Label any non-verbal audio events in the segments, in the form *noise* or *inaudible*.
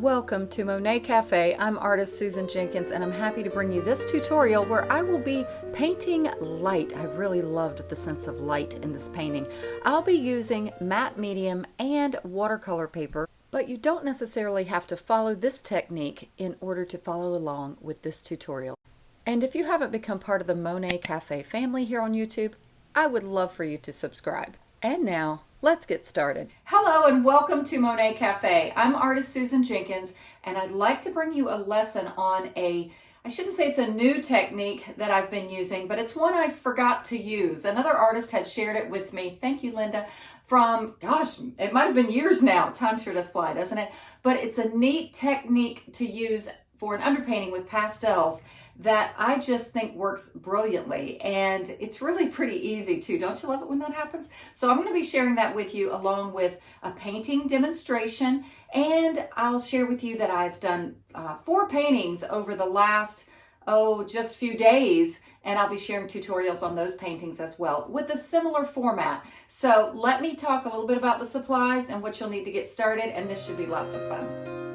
Welcome to Monet Cafe. I'm artist Susan Jenkins and I'm happy to bring you this tutorial where I will be painting light. I really loved the sense of light in this painting. I'll be using matte medium and watercolor paper, but you don't necessarily have to follow this technique in order to follow along with this tutorial. And if you haven't become part of the Monet Cafe family here on YouTube, I would love for you to subscribe. And now, let's get started. Hello and welcome to Monet Cafe. I'm artist Susan Jenkins and I'd like to bring you a lesson on a I shouldn't say it's a new technique that I've been using, but it's one I forgot to use. Another artist had shared it with me. Thank you, Linda. From, gosh, it might have been years now. Time sure does fly, doesn't it? But it's a neat technique to use for an underpainting with pastels that I just think works brilliantly. And it's really pretty easy too. Don't you love it when that happens? So I'm going to be sharing that with you along with a painting demonstration. And I'll share with you that I've done uh, four paintings over the last, oh, just few days. And I'll be sharing tutorials on those paintings as well with a similar format. So let me talk a little bit about the supplies and what you'll need to get started. And this should be lots of fun.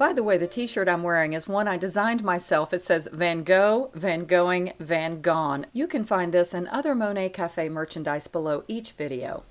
By the way, the t-shirt I'm wearing is one I designed myself. It says Van Gogh, Van Going, Van Gone. You can find this and other Monet Cafe merchandise below each video.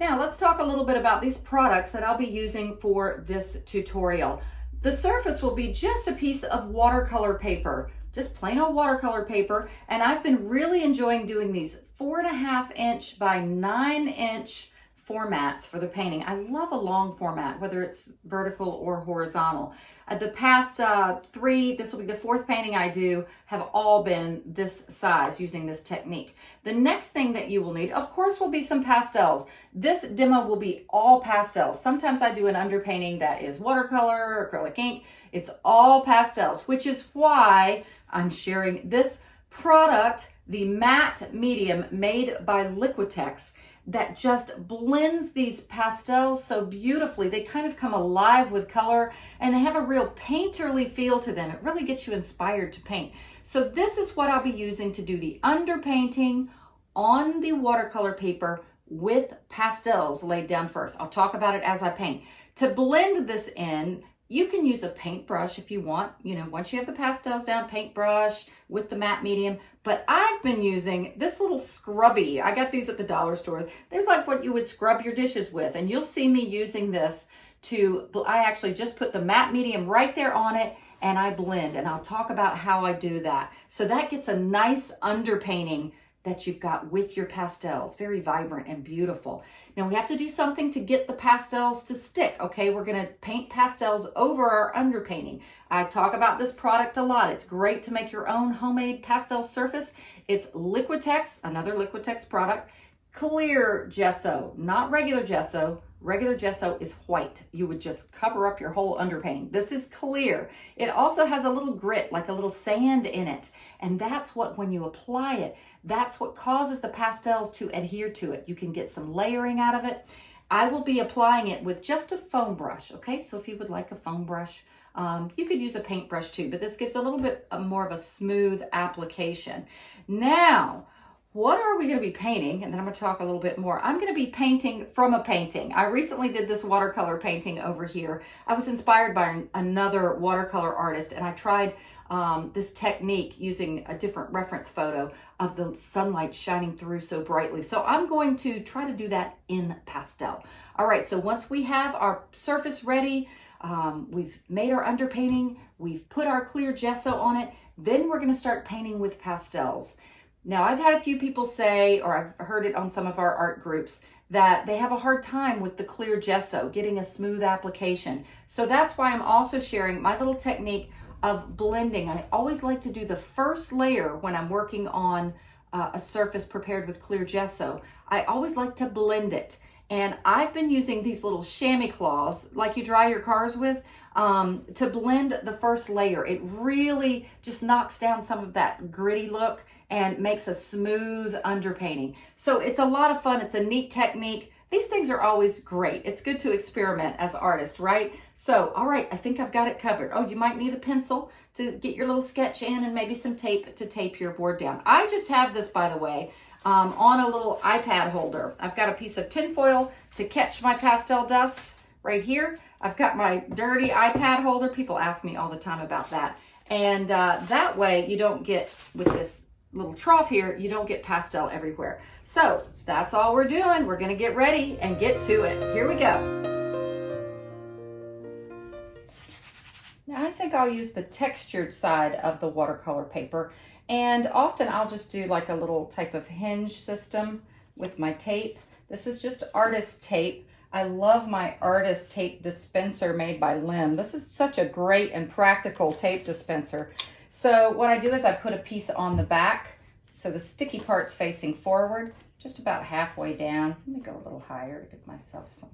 Now let's talk a little bit about these products that I'll be using for this tutorial. The surface will be just a piece of watercolor paper, just plain old watercolor paper. And I've been really enjoying doing these four and a half inch by nine inch formats for the painting. I love a long format, whether it's vertical or horizontal. Uh, the past uh, three, this will be the fourth painting I do, have all been this size using this technique. The next thing that you will need, of course, will be some pastels. This demo will be all pastels. Sometimes I do an underpainting that is watercolor, acrylic ink. It's all pastels, which is why I'm sharing this product, the matte medium made by Liquitex that just blends these pastels so beautifully. They kind of come alive with color and they have a real painterly feel to them. It really gets you inspired to paint. So this is what I'll be using to do the underpainting on the watercolor paper with pastels laid down first. I'll talk about it as I paint. To blend this in, you can use a paintbrush if you want, you know, once you have the pastels down, paintbrush with the matte medium. But I've been using this little scrubby. I got these at the dollar store. There's like what you would scrub your dishes with. And you'll see me using this to, I actually just put the matte medium right there on it and I blend. And I'll talk about how I do that. So that gets a nice underpainting that you've got with your pastels. Very vibrant and beautiful. Now we have to do something to get the pastels to stick, okay? We're gonna paint pastels over our underpainting. I talk about this product a lot. It's great to make your own homemade pastel surface. It's Liquitex, another Liquitex product. Clear gesso, not regular gesso, Regular gesso is white. You would just cover up your whole underpainting. This is clear. It also has a little grit, like a little sand in it. And that's what, when you apply it, that's what causes the pastels to adhere to it. You can get some layering out of it. I will be applying it with just a foam brush, okay? So if you would like a foam brush, um, you could use a paintbrush too, but this gives a little bit more of a smooth application. Now, what are we going to be painting? And then I'm going to talk a little bit more. I'm going to be painting from a painting. I recently did this watercolor painting over here. I was inspired by another watercolor artist and I tried um, this technique using a different reference photo of the sunlight shining through so brightly. So I'm going to try to do that in pastel. All right, so once we have our surface ready, um, we've made our underpainting, we've put our clear gesso on it, then we're going to start painting with pastels. Now, I've had a few people say, or I've heard it on some of our art groups, that they have a hard time with the clear gesso, getting a smooth application. So that's why I'm also sharing my little technique of blending. I always like to do the first layer when I'm working on uh, a surface prepared with clear gesso. I always like to blend it. And I've been using these little chamois cloths, like you dry your cars with, um, to blend the first layer. It really just knocks down some of that gritty look and makes a smooth underpainting. So it's a lot of fun. It's a neat technique. These things are always great. It's good to experiment as artists, right? So, all right, I think I've got it covered. Oh, you might need a pencil to get your little sketch in and maybe some tape to tape your board down. I just have this, by the way, um, on a little iPad holder. I've got a piece of tinfoil to catch my pastel dust right here. I've got my dirty iPad holder. People ask me all the time about that. And uh, that way you don't get, with this little trough here, you don't get pastel everywhere. So that's all we're doing. We're gonna get ready and get to it. Here we go. Now I think I'll use the textured side of the watercolor paper. And often I'll just do like a little type of hinge system with my tape. This is just artist tape. I love my artist tape dispenser made by Lim. This is such a great and practical tape dispenser. So what I do is I put a piece on the back so the sticky part's facing forward, just about halfway down. Let me go a little higher to give myself some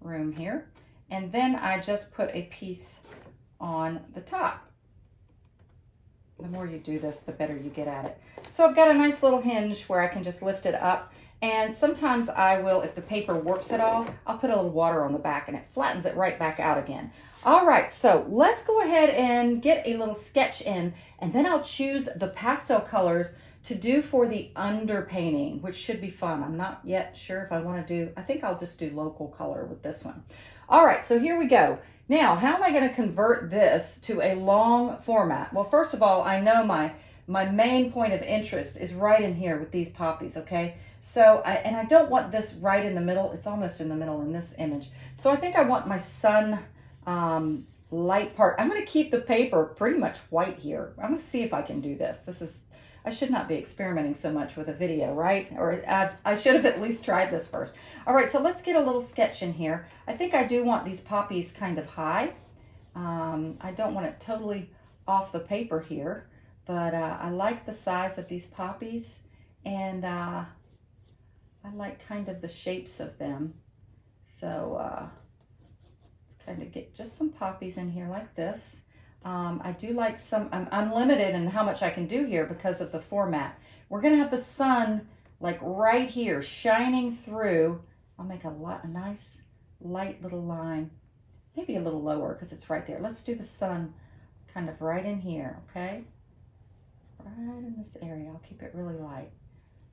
room here. And then I just put a piece on the top. The more you do this, the better you get at it. So I've got a nice little hinge where I can just lift it up and sometimes I will, if the paper warps at all, I'll put a little water on the back and it flattens it right back out again. All right, so let's go ahead and get a little sketch in and then I'll choose the pastel colors to do for the underpainting, which should be fun. I'm not yet sure if I wanna do, I think I'll just do local color with this one. All right, so here we go. Now, how am I gonna convert this to a long format? Well, first of all, I know my, my main point of interest is right in here with these poppies, okay? So, I, and I don't want this right in the middle. It's almost in the middle in this image. So I think I want my sun um, light part. I'm going to keep the paper pretty much white here. I'm going to see if I can do this. This is, I should not be experimenting so much with a video, right? Or I, I should have at least tried this first. All right, so let's get a little sketch in here. I think I do want these poppies kind of high. Um, I don't want it totally off the paper here, but uh, I like the size of these poppies. And uh, I like kind of the shapes of them. So uh, let's kind of get just some poppies in here like this. Um, I do like some, I'm, I'm limited in how much I can do here because of the format. We're going to have the sun like right here shining through. I'll make a, lot, a nice light little line, maybe a little lower because it's right there. Let's do the sun kind of right in here, okay? Right in this area. I'll keep it really light.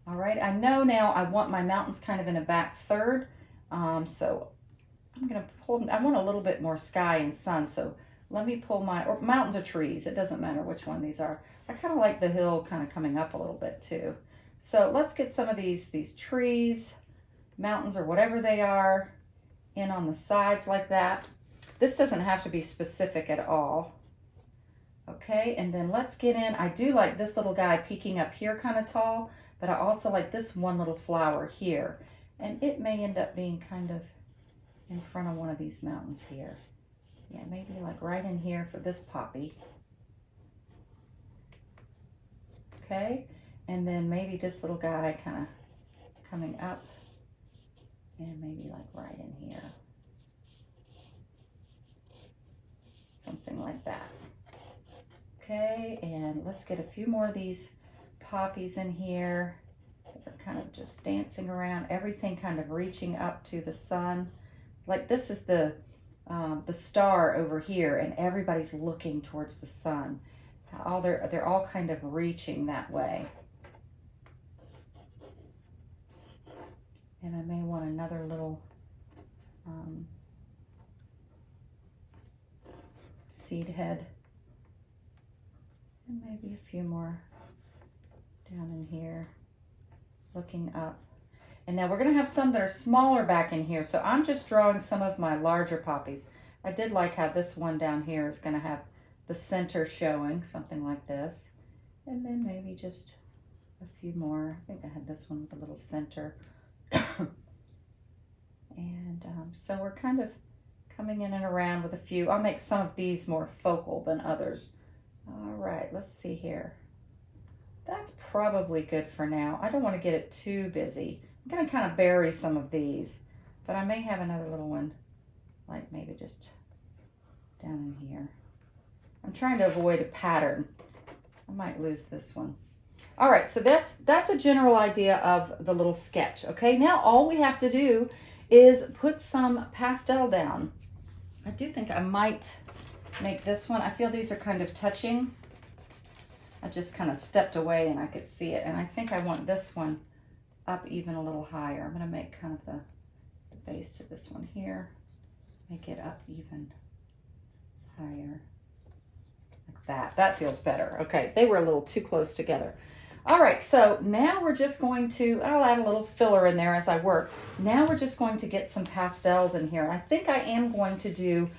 All right, I know now I want my mountains kind of in a back third. Um, so I'm gonna pull, I want a little bit more sky and sun. So let me pull my, or mountains or trees. It doesn't matter which one these are. I kind of like the hill kind of coming up a little bit too. So let's get some of these, these trees, mountains or whatever they are in on the sides like that. This doesn't have to be specific at all. Okay, and then let's get in. I do like this little guy peeking up here kind of tall. But I also like this one little flower here. And it may end up being kind of in front of one of these mountains here. Yeah, maybe like right in here for this poppy. Okay, and then maybe this little guy kind of coming up and maybe like right in here. Something like that. Okay, and let's get a few more of these poppies in here. They're kind of just dancing around, everything kind of reaching up to the sun. Like this is the, um, the star over here and everybody's looking towards the sun. All they're, they're all kind of reaching that way. And I may want another little um, seed head. And maybe a few more down in here, looking up. And now we're going to have some that are smaller back in here. So I'm just drawing some of my larger poppies. I did like how this one down here is going to have the center showing, something like this. And then maybe just a few more. I think I had this one with a little center. *coughs* and um, so we're kind of coming in and around with a few. I'll make some of these more focal than others. All right, let's see here. That's probably good for now. I don't want to get it too busy. I'm going to kind of bury some of these, but I may have another little one, like maybe just down in here. I'm trying to avoid a pattern. I might lose this one. All right, so that's that's a general idea of the little sketch. Okay, now all we have to do is put some pastel down. I do think I might make this one. I feel these are kind of touching. I just kind of stepped away and I could see it. And I think I want this one up even a little higher. I'm going to make kind of the, the base to this one here. make it up even higher. Like that. That feels better. Okay, they were a little too close together. All right, so now we're just going to, I'll add a little filler in there as I work. Now we're just going to get some pastels in here. I think I am going to do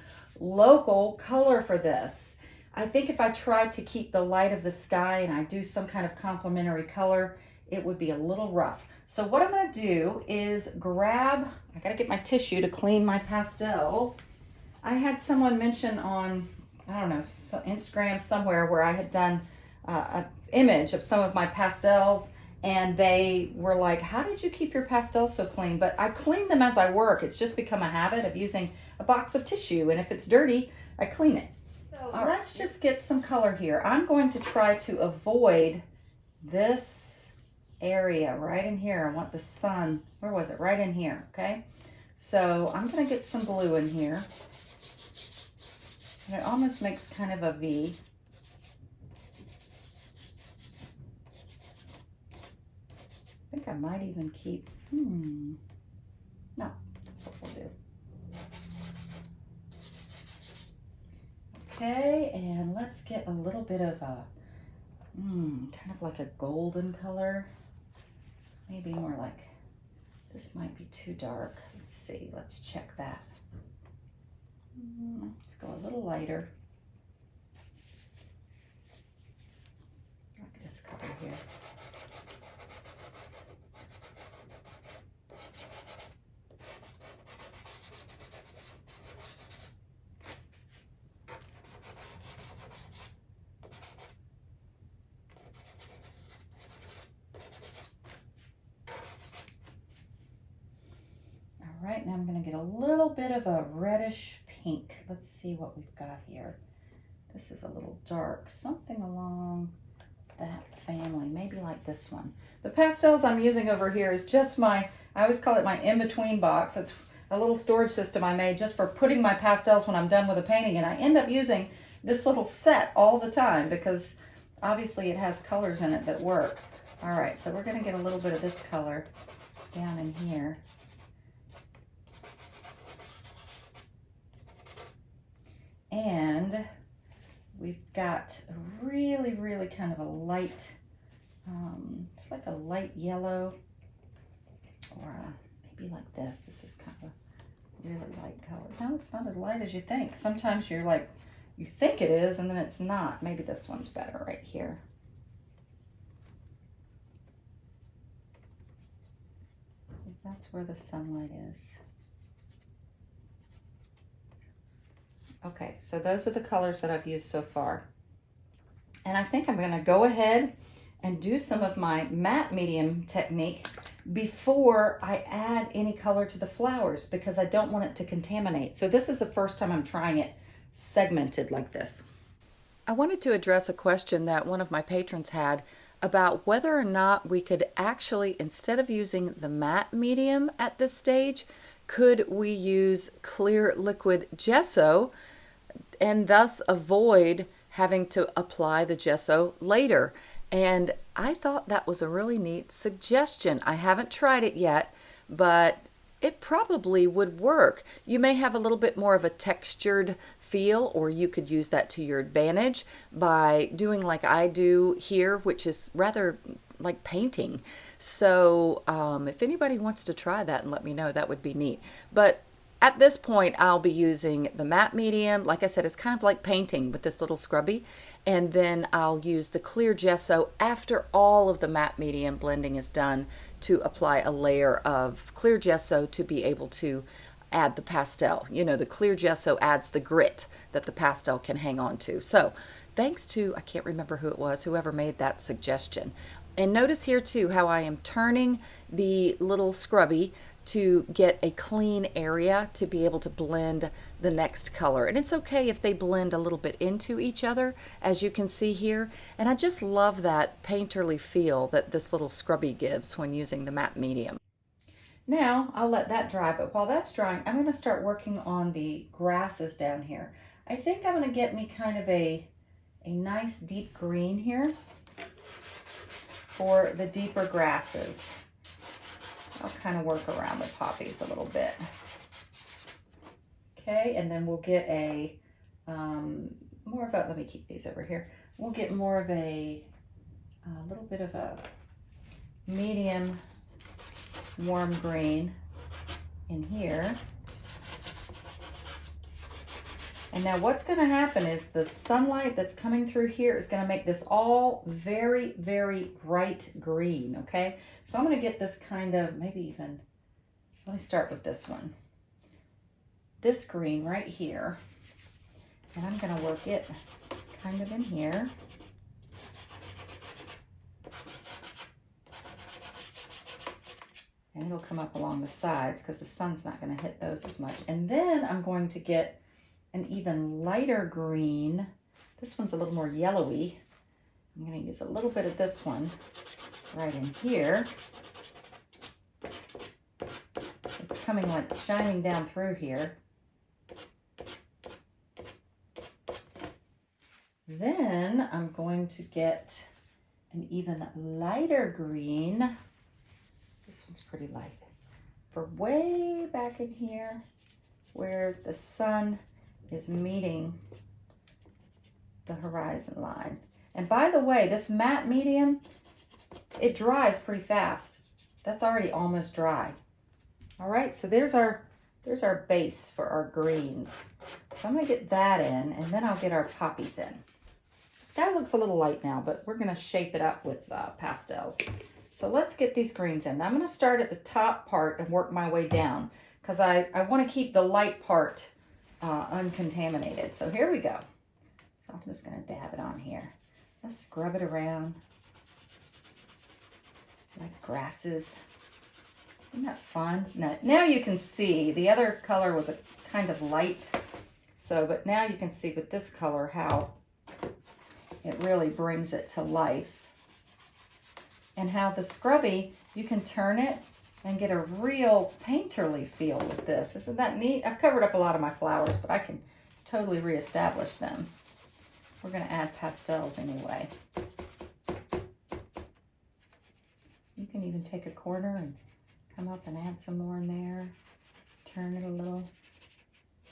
local color for this. I think if I try to keep the light of the sky and I do some kind of complementary color, it would be a little rough. So what I'm gonna do is grab, I gotta get my tissue to clean my pastels. I had someone mention on, I don't know, Instagram somewhere where I had done uh, an image of some of my pastels and they were like, how did you keep your pastels so clean? But I clean them as I work. It's just become a habit of using a box of tissue. And if it's dirty, I clean it. So let's just get some color here. I'm going to try to avoid this area right in here. I want the sun, where was it? Right in here, okay? So I'm gonna get some blue in here. And it almost makes kind of a V. I think I might even keep, hmm, no, that's what we'll do. Okay, and let's get a little bit of a, hmm, kind of like a golden color. Maybe more like, this might be too dark. Let's see, let's check that. Hmm, let's go a little lighter. Like this color here. right, now I'm gonna get a little bit of a reddish pink. Let's see what we've got here. This is a little dark, something along that family, maybe like this one. The pastels I'm using over here is just my, I always call it my in-between box. It's a little storage system I made just for putting my pastels when I'm done with a painting. And I end up using this little set all the time because obviously it has colors in it that work. All right, so we're gonna get a little bit of this color down in here. And we've got a really, really kind of a light, um, it's like a light yellow or a, maybe like this. This is kind of a really light color. No, it's not as light as you think. Sometimes you're like, you think it is and then it's not. Maybe this one's better right here. That's where the sunlight is. Okay, so those are the colors that I've used so far. And I think I'm gonna go ahead and do some of my matte medium technique before I add any color to the flowers because I don't want it to contaminate. So this is the first time I'm trying it segmented like this. I wanted to address a question that one of my patrons had about whether or not we could actually, instead of using the matte medium at this stage, could we use clear liquid gesso and thus avoid having to apply the gesso later? And I thought that was a really neat suggestion. I haven't tried it yet, but it probably would work. You may have a little bit more of a textured feel, or you could use that to your advantage by doing like I do here, which is rather like painting. So um, if anybody wants to try that and let me know, that would be neat. But at this point, I'll be using the matte medium. Like I said, it's kind of like painting with this little scrubby. And then I'll use the clear gesso after all of the matte medium blending is done to apply a layer of clear gesso to be able to add the pastel. You know, the clear gesso adds the grit that the pastel can hang on to. So thanks to, I can't remember who it was, whoever made that suggestion. And notice here too how I am turning the little scrubby to get a clean area to be able to blend the next color. And it's okay if they blend a little bit into each other, as you can see here. And I just love that painterly feel that this little scrubby gives when using the matte medium. Now, I'll let that dry, but while that's drying, I'm gonna start working on the grasses down here. I think I'm gonna get me kind of a, a nice deep green here for the deeper grasses. I'll kind of work around the poppies a little bit. Okay, and then we'll get a um, more of a, let me keep these over here. We'll get more of a, a little bit of a medium warm green in here. And now what's going to happen is the sunlight that's coming through here is going to make this all very, very bright green, okay? So I'm going to get this kind of, maybe even, let me start with this one. This green right here. And I'm going to work it kind of in here. And it'll come up along the sides because the sun's not going to hit those as much. And then I'm going to get an even lighter green. This one's a little more yellowy. I'm going to use a little bit of this one right in here. It's coming like shining down through here. Then I'm going to get an even lighter green. This one's pretty light. For way back in here where the sun is meeting the horizon line. And by the way, this matte medium, it dries pretty fast. That's already almost dry. All right, so there's our there's our base for our greens. So I'm gonna get that in and then I'll get our poppies in. This guy looks a little light now, but we're gonna shape it up with uh, pastels. So let's get these greens in. I'm gonna start at the top part and work my way down because I, I wanna keep the light part uh, uncontaminated. So here we go. So I'm just going to dab it on here. Let's scrub it around like grasses. Isn't that fun? Now, now you can see the other color was a kind of light. So, but now you can see with this color how it really brings it to life. And how the scrubby, you can turn it and get a real painterly feel with this. Isn't that neat? I've covered up a lot of my flowers, but I can totally reestablish them. We're going to add pastels anyway. You can even take a corner and come up and add some more in there. Turn it a little.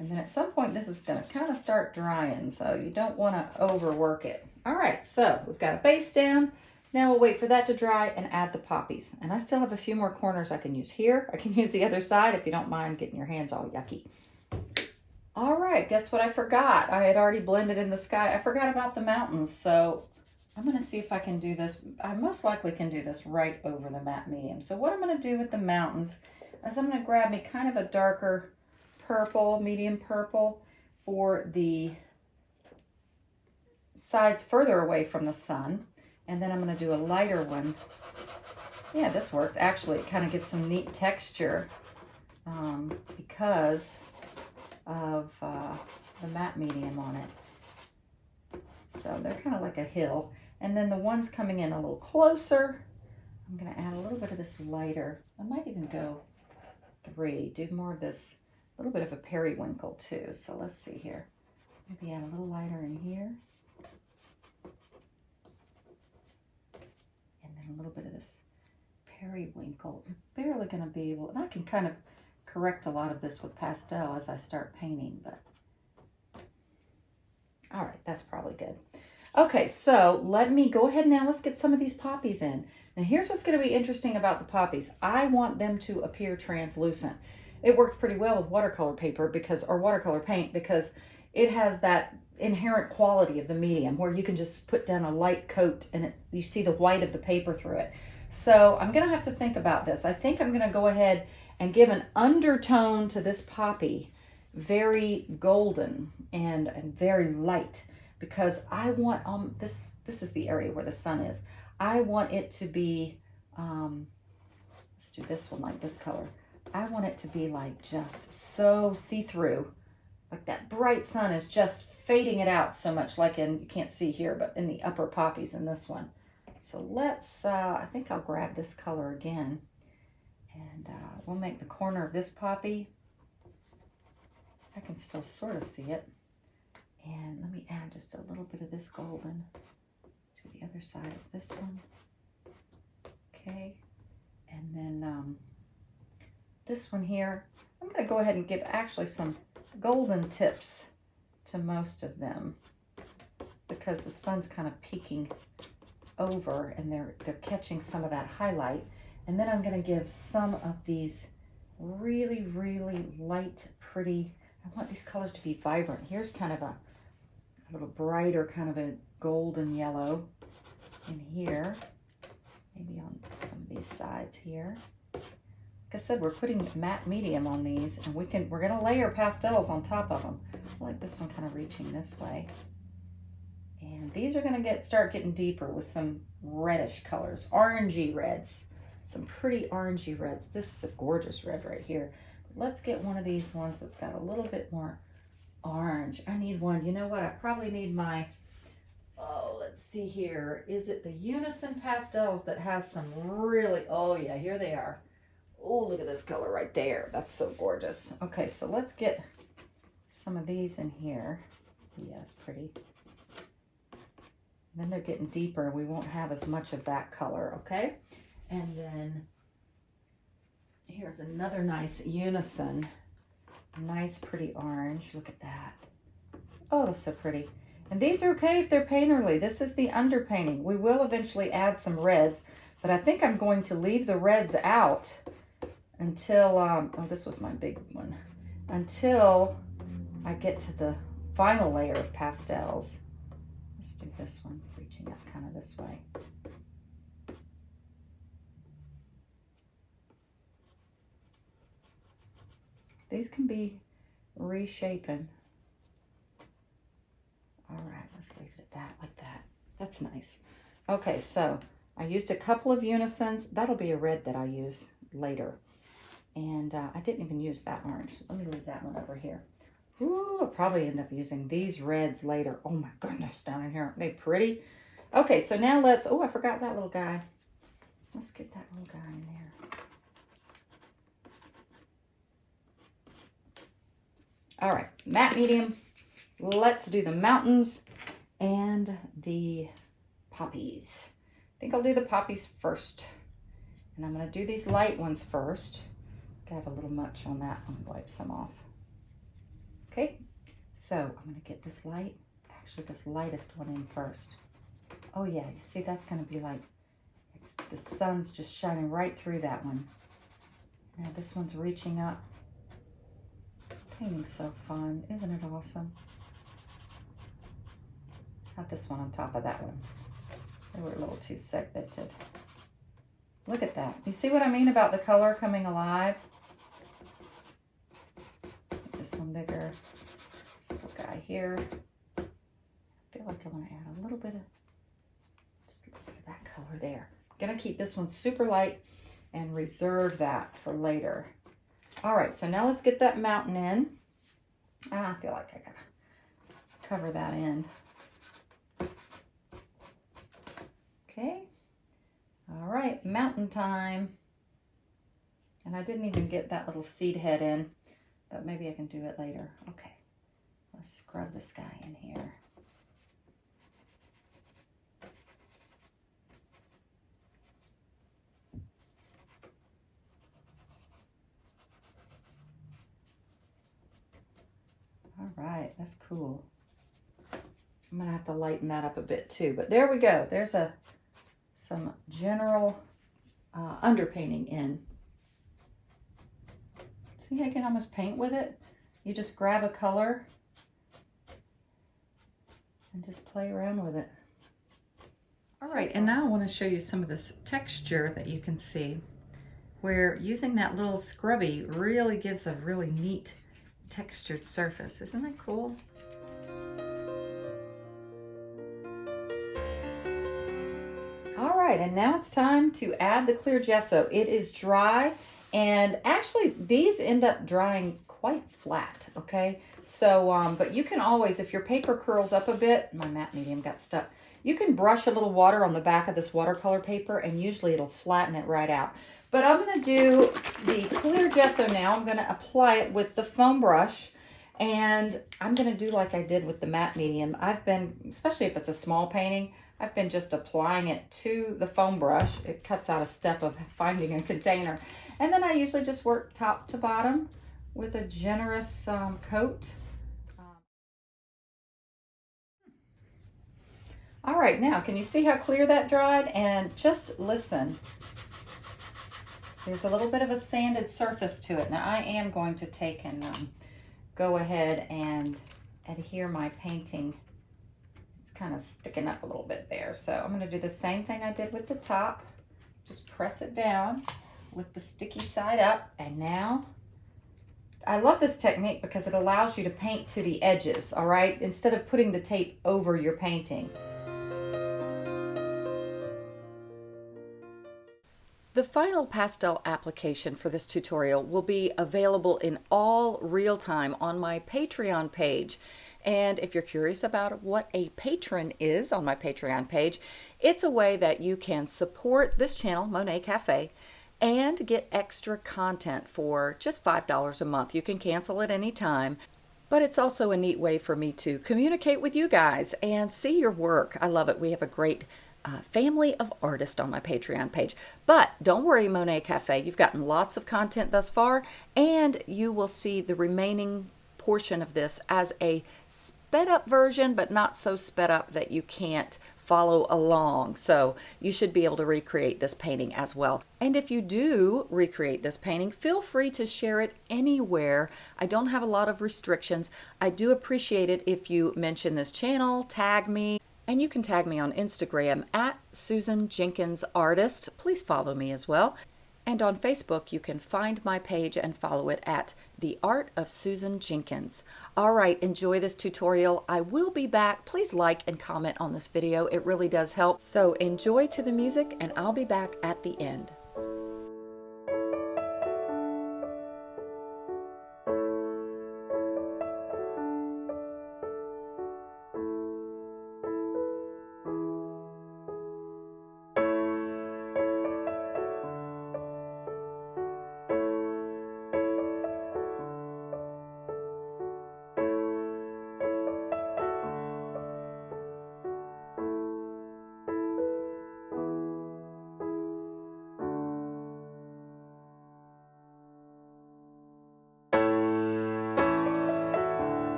And then at some point, this is going to kind of start drying, so you don't want to overwork it. All right, so we've got a base down. Now we'll wait for that to dry and add the poppies. And I still have a few more corners I can use here. I can *laughs* use the other side if you don't mind getting your hands all yucky. All right, guess what I forgot? I had already blended in the sky. I forgot about the mountains, so I'm gonna see if I can do this. I most likely can do this right over the matte medium. So what I'm gonna do with the mountains is I'm gonna grab me kind of a darker purple, medium purple for the sides further away from the sun. And then I'm going to do a lighter one. Yeah, this works. Actually, it kind of gives some neat texture um, because of uh, the matte medium on it. So they're kind of like a hill. And then the ones coming in a little closer, I'm going to add a little bit of this lighter. I might even go three, do more of this, a little bit of a periwinkle too. So let's see here. Maybe add a little lighter in here. A little bit of this periwinkle. You're barely going to be able, and I can kind of correct a lot of this with pastel as I start painting, but all right, that's probably good. Okay, so let me go ahead now. Let's get some of these poppies in. Now here's what's going to be interesting about the poppies. I want them to appear translucent. It worked pretty well with watercolor paper because, or watercolor paint because it has that inherent quality of the medium where you can just put down a light coat and it, you see the white of the paper through it. So I'm going to have to think about this. I think I'm going to go ahead and give an undertone to this poppy, very golden and, and very light because I want, um, this, this is the area where the sun is. I want it to be, um, let's do this one like this color. I want it to be like just so see-through like that bright sun is just fading it out so much like in, you can't see here, but in the upper poppies in this one. So let's, uh, I think I'll grab this color again and uh, we'll make the corner of this poppy. I can still sort of see it. And let me add just a little bit of this golden to the other side of this one. Okay. And then um, this one here, I'm to go ahead and give actually some golden tips to most of them because the sun's kind of peeking over and they're, they're catching some of that highlight. And then I'm gonna give some of these really, really light, pretty, I want these colors to be vibrant. Here's kind of a, a little brighter, kind of a golden yellow in here. Maybe on some of these sides here. I said, we're putting matte medium on these and we can, we're gonna layer pastels on top of them. I like this one kind of reaching this way. And these are gonna get start getting deeper with some reddish colors, orangey reds. Some pretty orangey reds. This is a gorgeous red right here. Let's get one of these ones that's got a little bit more orange. I need one. You know what? I probably need my, oh, let's see here. Is it the Unison Pastels that has some really, oh yeah, here they are. Oh, look at this color right there. That's so gorgeous. Okay, so let's get some of these in here. Yeah, it's pretty. Then they're getting deeper. We won't have as much of that color, okay? And then here's another nice unison. Nice, pretty orange. Look at that. Oh, that's so pretty. And these are okay if they're painterly. This is the underpainting. We will eventually add some reds, but I think I'm going to leave the reds out until, um, oh, this was my big one, until I get to the final layer of pastels. Let's do this one, reaching up kind of this way. These can be reshapen. All right, let's leave it at that, like that. That's nice. Okay, so I used a couple of unisons. That'll be a red that I use later. And uh, I didn't even use that orange. Let me leave that one over here. Ooh, I'll probably end up using these reds later. Oh my goodness, down in here. Aren't they pretty? Okay, so now let's, oh, I forgot that little guy. Let's get that little guy in there. All right, matte medium. Let's do the mountains and the poppies. I think I'll do the poppies first. And I'm gonna do these light ones first. Have a little much on that. Let me wipe some off. Okay, so I'm gonna get this light, actually this lightest one in first. Oh yeah, you see that's gonna be like, the sun's just shining right through that one. Now this one's reaching up. Painting's so fun, isn't it awesome? Got this one on top of that one. They were a little too segmented. Look at that. You see what I mean about the color coming alive? This one bigger. This little guy here. I feel like I want to add a little bit of, just that color there. I'm going to keep this one super light and reserve that for later. All right, so now let's get that mountain in. Ah, I feel like I gotta cover that in. Okay. All right, mountain time. And I didn't even get that little seed head in, but maybe I can do it later. Okay, let's scrub this guy in here. All right, that's cool. I'm gonna have to lighten that up a bit too, but there we go. There's a some general uh, underpainting in. See, I can almost paint with it. You just grab a color and just play around with it. All right, and now I want to show you some of this texture that you can see where using that little scrubby really gives a really neat textured surface. Isn't that cool? All right, and now it's time to add the clear gesso. It is dry, and actually these end up drying quite flat, okay? So, um, but you can always, if your paper curls up a bit, my matte medium got stuck, you can brush a little water on the back of this watercolor paper and usually it'll flatten it right out. But I'm to do the clear gesso now. I'm to apply it with the foam brush. And I'm to do like I did with the matte medium. I've been, especially if it's a small painting, I've been just applying it to the foam brush. It cuts out a step of finding a container. And then I usually just work top to bottom with a generous um, coat. All right, now, can you see how clear that dried? And just listen. There's a little bit of a sanded surface to it. Now, I am going to take and um, go ahead and adhere my painting. It's kind of sticking up a little bit there. So I'm going to do the same thing I did with the top. Just press it down with the sticky side up. And now, I love this technique because it allows you to paint to the edges, all right? Instead of putting the tape over your painting. The final pastel application for this tutorial will be available in all real time on my Patreon page. And if you're curious about what a patron is on my Patreon page, it's a way that you can support this channel, Monet Cafe, and get extra content for just $5 a month. You can cancel at any time. But it's also a neat way for me to communicate with you guys and see your work. I love it. We have a great uh, family of artists on my Patreon page. But don't worry, Monet Cafe, you've gotten lots of content thus far, and you will see the remaining portion of this as a sped up version, but not so sped up that you can't follow along. So you should be able to recreate this painting as well. And if you do recreate this painting, feel free to share it anywhere. I don't have a lot of restrictions. I do appreciate it if you mention this channel, tag me, and you can tag me on Instagram at Susan Jenkins Artist. Please follow me as well. And on Facebook, you can find my page and follow it at The Art of Susan Jenkins. All right, enjoy this tutorial. I will be back. Please like and comment on this video. It really does help. So enjoy to the music and I'll be back at the end.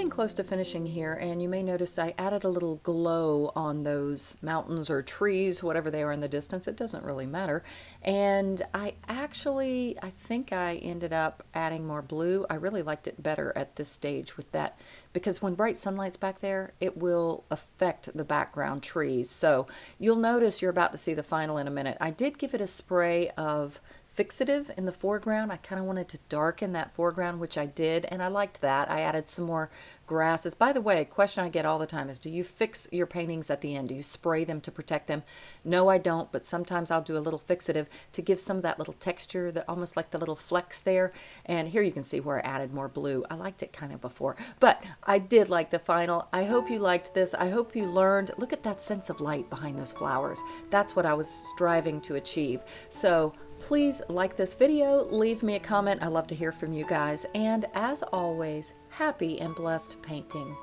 Getting close to finishing here and you may notice I added a little glow on those mountains or trees, whatever they are in the distance. It doesn't really matter. And I actually, I think I ended up adding more blue. I really liked it better at this stage with that because when bright sunlight's back there, it will affect the background trees. So you'll notice you're about to see the final in a minute. I did give it a spray of fixative in the foreground. I kind of wanted to darken that foreground, which I did, and I liked that. I added some more grasses. By the way, a question I get all the time is, do you fix your paintings at the end? Do you spray them to protect them? No, I don't, but sometimes I'll do a little fixative to give some of that little texture, that almost like the little flecks there. And here you can see where I added more blue. I liked it kind of before, but I did like the final. I hope you liked this. I hope you learned. Look at that sense of light behind those flowers. That's what I was striving to achieve. So Please like this video, leave me a comment. I love to hear from you guys. And as always, happy and blessed painting.